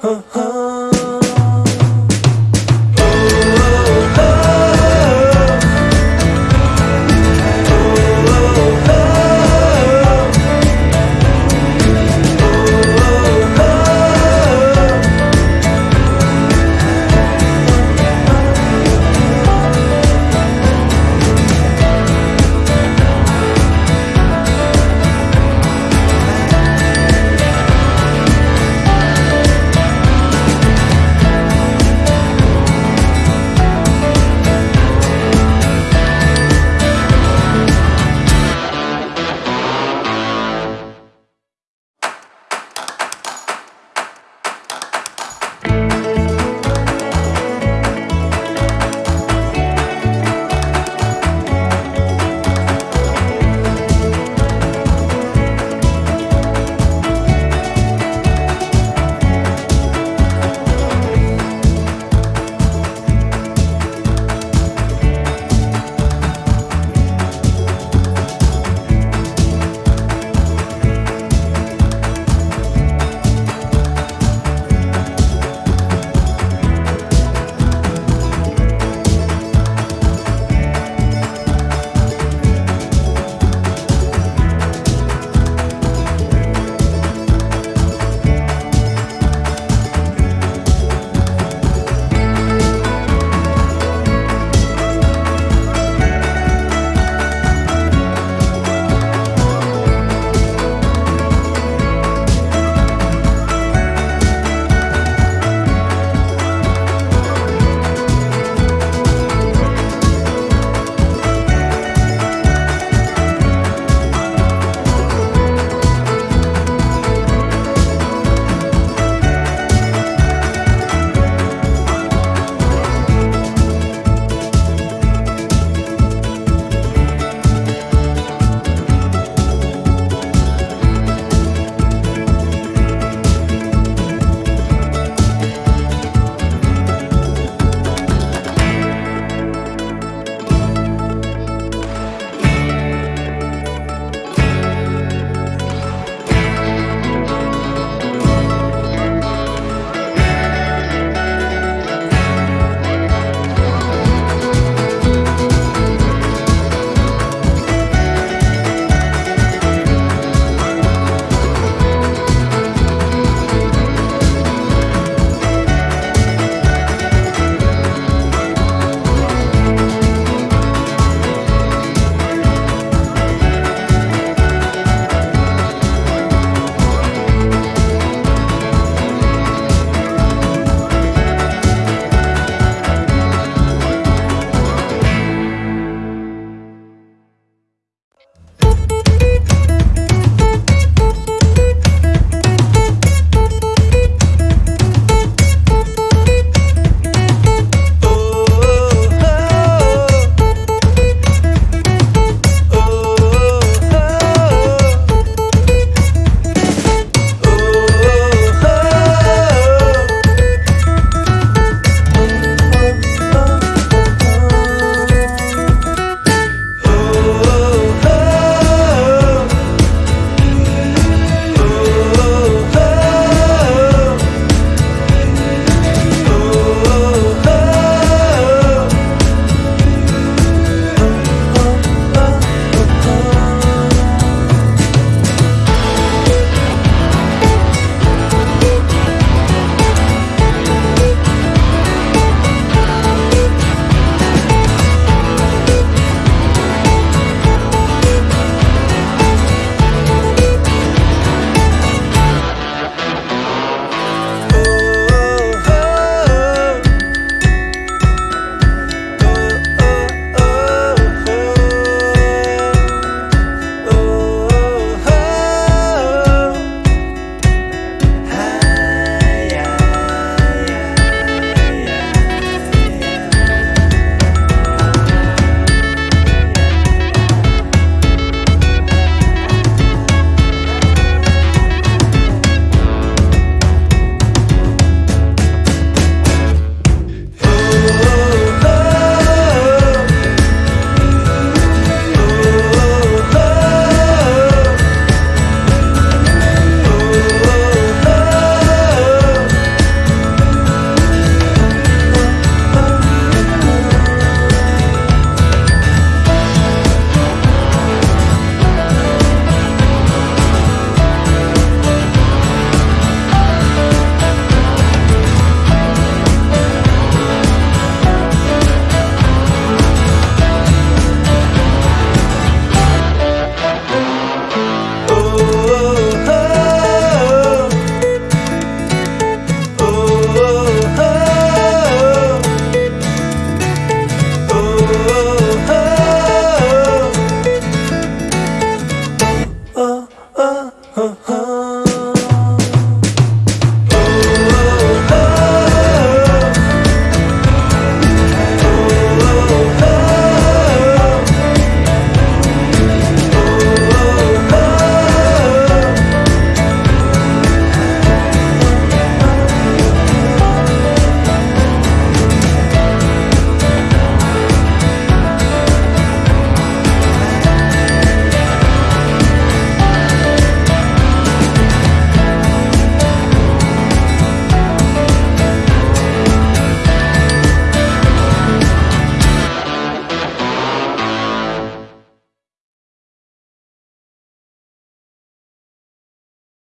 huh, huh.